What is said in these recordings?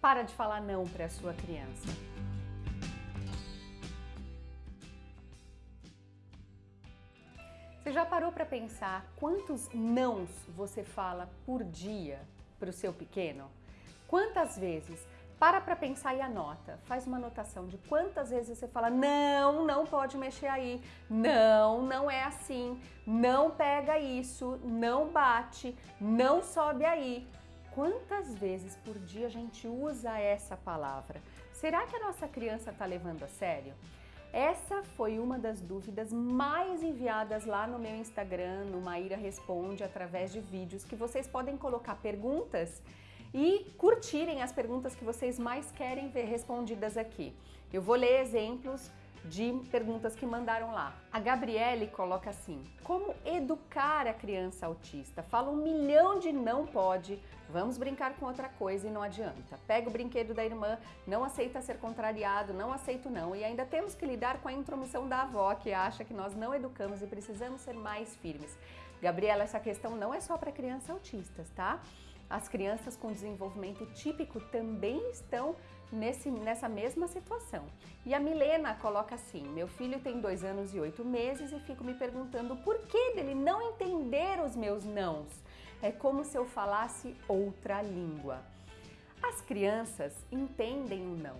Para de falar não para a sua criança. Você já parou para pensar quantos nãos você fala por dia para o seu pequeno? Quantas vezes? Para para pensar e anota. Faz uma anotação de quantas vezes você fala não, não pode mexer aí, não, não é assim, não pega isso, não bate, não sobe aí. Quantas vezes por dia a gente usa essa palavra? Será que a nossa criança está levando a sério? Essa foi uma das dúvidas mais enviadas lá no meu Instagram, no Maíra Responde, através de vídeos que vocês podem colocar perguntas e curtirem as perguntas que vocês mais querem ver respondidas aqui. Eu vou ler exemplos de perguntas que mandaram lá. A Gabriele coloca assim: Como educar a criança autista? Fala um milhão de não pode, vamos brincar com outra coisa e não adianta. Pega o brinquedo da irmã, não aceita ser contrariado, não aceito não. E ainda temos que lidar com a intromissão da avó que acha que nós não educamos e precisamos ser mais firmes. Gabriela, essa questão não é só para crianças autistas, tá? As crianças com desenvolvimento típico também estão nesse, nessa mesma situação. E a Milena coloca assim, meu filho tem dois anos e oito meses e fico me perguntando por que dele não entender os meus nãos. É como se eu falasse outra língua. As crianças entendem o não,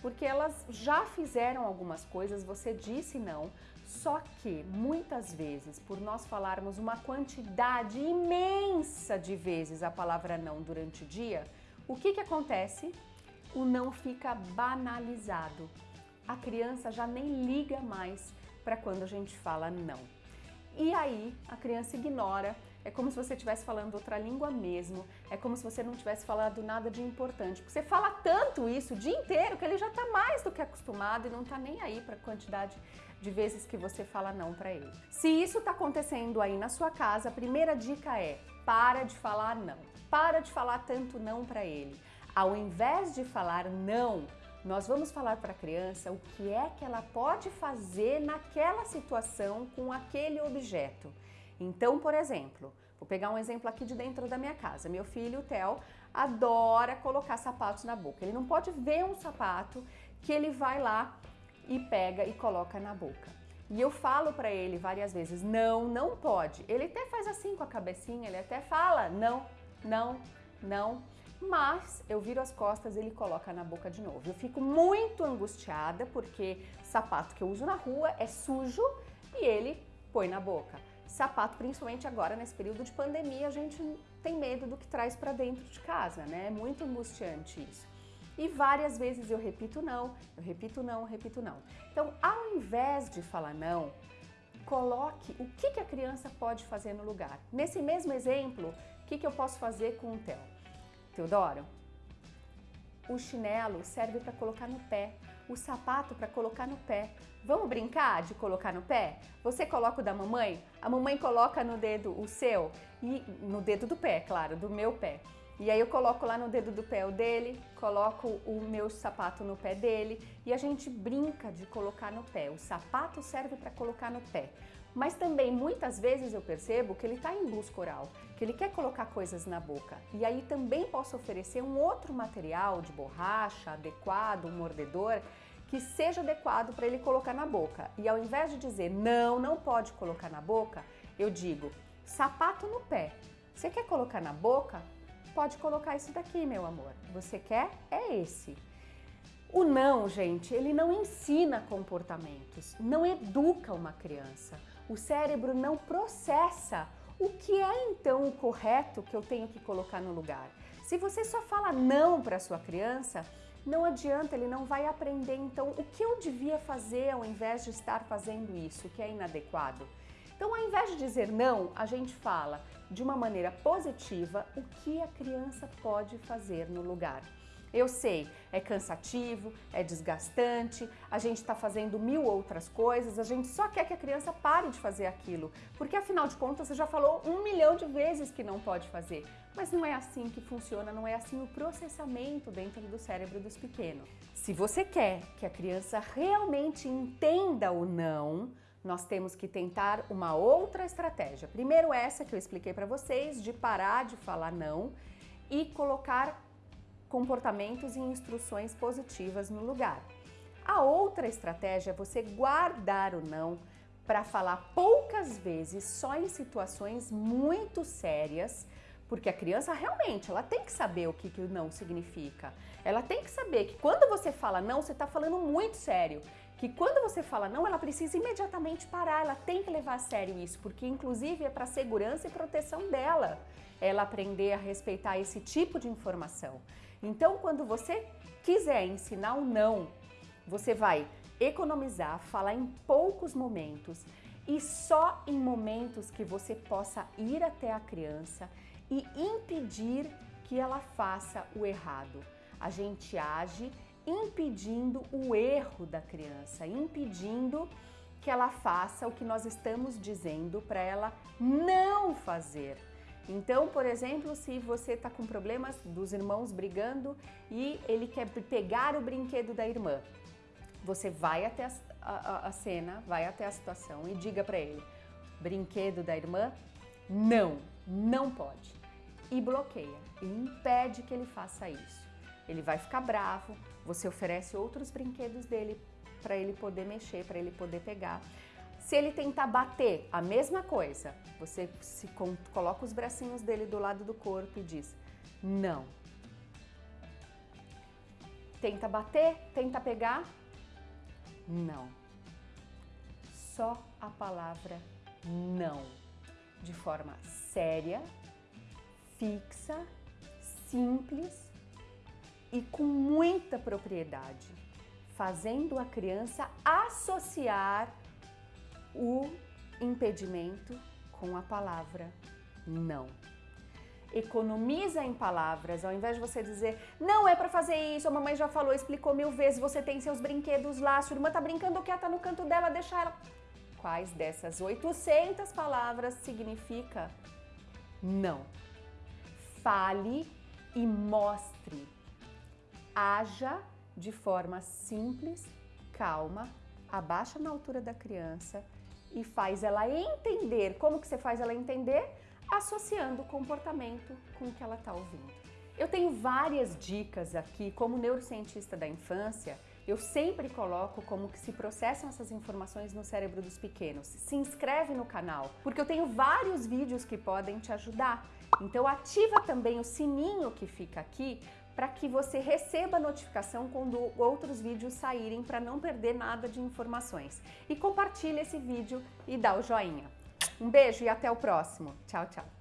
porque elas já fizeram algumas coisas, você disse não, só que muitas vezes, por nós falarmos uma quantidade imensa de vezes a palavra não durante o dia, o que, que acontece? O não fica banalizado. A criança já nem liga mais para quando a gente fala não. E aí a criança ignora é como se você estivesse falando outra língua mesmo, é como se você não tivesse falado nada de importante. Porque você fala tanto isso o dia inteiro que ele já está mais do que acostumado e não está nem aí para a quantidade de vezes que você fala não para ele. Se isso está acontecendo aí na sua casa, a primeira dica é para de falar não. Para de falar tanto não para ele. Ao invés de falar não, nós vamos falar para a criança o que é que ela pode fazer naquela situação com aquele objeto. Então, por exemplo, vou pegar um exemplo aqui de dentro da minha casa. Meu filho, o Theo, adora colocar sapatos na boca. Ele não pode ver um sapato que ele vai lá e pega e coloca na boca. E eu falo para ele várias vezes, não, não pode. Ele até faz assim com a cabecinha, ele até fala, não, não, não. Mas eu viro as costas e ele coloca na boca de novo. Eu fico muito angustiada porque sapato que eu uso na rua é sujo e ele põe na boca. Sapato, principalmente agora nesse período de pandemia, a gente tem medo do que traz para dentro de casa, né? É muito angustiante isso. E várias vezes eu repito não, eu repito não, repito não. Então, ao invés de falar não, coloque o que, que a criança pode fazer no lugar. Nesse mesmo exemplo, o que, que eu posso fazer com o Theo? Teodoro, o chinelo serve para colocar no pé, o sapato para colocar no pé. Vamos brincar de colocar no pé? Você coloca o da mamãe, a mamãe coloca no dedo o seu e no dedo do pé, claro, do meu pé. E aí eu coloco lá no dedo do pé o dele, coloco o meu sapato no pé dele e a gente brinca de colocar no pé. O sapato serve para colocar no pé. Mas também muitas vezes eu percebo que ele está em busca oral, que ele quer colocar coisas na boca. E aí também posso oferecer um outro material de borracha adequado, um mordedor, que seja adequado para ele colocar na boca. E ao invés de dizer não, não pode colocar na boca, eu digo sapato no pé. Você quer colocar na boca? Pode colocar isso daqui, meu amor. Você quer? É esse. O não, gente, ele não ensina comportamentos, não educa uma criança. O cérebro não processa o que é então o correto que eu tenho que colocar no lugar. Se você só fala não para sua criança, não adianta, ele não vai aprender então o que eu devia fazer ao invés de estar fazendo isso, que é inadequado. Então, ao invés de dizer não, a gente fala de uma maneira positiva o que a criança pode fazer no lugar. Eu sei, é cansativo, é desgastante, a gente está fazendo mil outras coisas, a gente só quer que a criança pare de fazer aquilo, porque afinal de contas você já falou um milhão de vezes que não pode fazer. Mas não é assim que funciona, não é assim o processamento dentro do cérebro dos pequenos. Se você quer que a criança realmente entenda o não, nós temos que tentar uma outra estratégia. Primeiro essa que eu expliquei para vocês, de parar de falar não e colocar comportamentos e instruções positivas no lugar. A outra estratégia é você guardar o não para falar poucas vezes, só em situações muito sérias, porque a criança realmente, ela tem que saber o que, que o não significa. Ela tem que saber que quando você fala não, você está falando muito sério. Que quando você fala não, ela precisa imediatamente parar, ela tem que levar a sério isso, porque inclusive é para segurança e proteção dela ela aprender a respeitar esse tipo de informação. Então, quando você quiser ensinar o não, você vai economizar, falar em poucos momentos e só em momentos que você possa ir até a criança e impedir que ela faça o errado. A gente age impedindo o erro da criança, impedindo que ela faça o que nós estamos dizendo para ela não fazer. Então, por exemplo, se você está com problemas dos irmãos brigando e ele quer pegar o brinquedo da irmã, você vai até a, a, a cena, vai até a situação e diga para ele: brinquedo da irmã, não, não pode. E bloqueia, e impede que ele faça isso. Ele vai ficar bravo, você oferece outros brinquedos dele para ele poder mexer, para ele poder pegar. Se ele tentar bater, a mesma coisa. Você se coloca os bracinhos dele do lado do corpo e diz: não. Tenta bater, tenta pegar, não. Só a palavra não, de forma séria, fixa, simples e com muita propriedade, fazendo a criança associar o impedimento com a palavra não. Economiza em palavras, ao invés de você dizer não é para fazer isso, a mamãe já falou, explicou mil vezes, você tem seus brinquedos lá, sua irmã tá brincando quieta no canto dela, deixa ela. Quais dessas 800 palavras significa não? Fale e mostre. Haja de forma simples, calma, abaixa na altura da criança e faz ela entender. Como que você faz ela entender? Associando o comportamento com o que ela está ouvindo. Eu tenho várias dicas aqui, como neurocientista da infância, eu sempre coloco como que se processam essas informações no cérebro dos pequenos. Se inscreve no canal, porque eu tenho vários vídeos que podem te ajudar. Então ativa também o sininho que fica aqui para que você receba notificação quando outros vídeos saírem para não perder nada de informações. E compartilhe esse vídeo e dá o joinha. Um beijo e até o próximo. Tchau, tchau.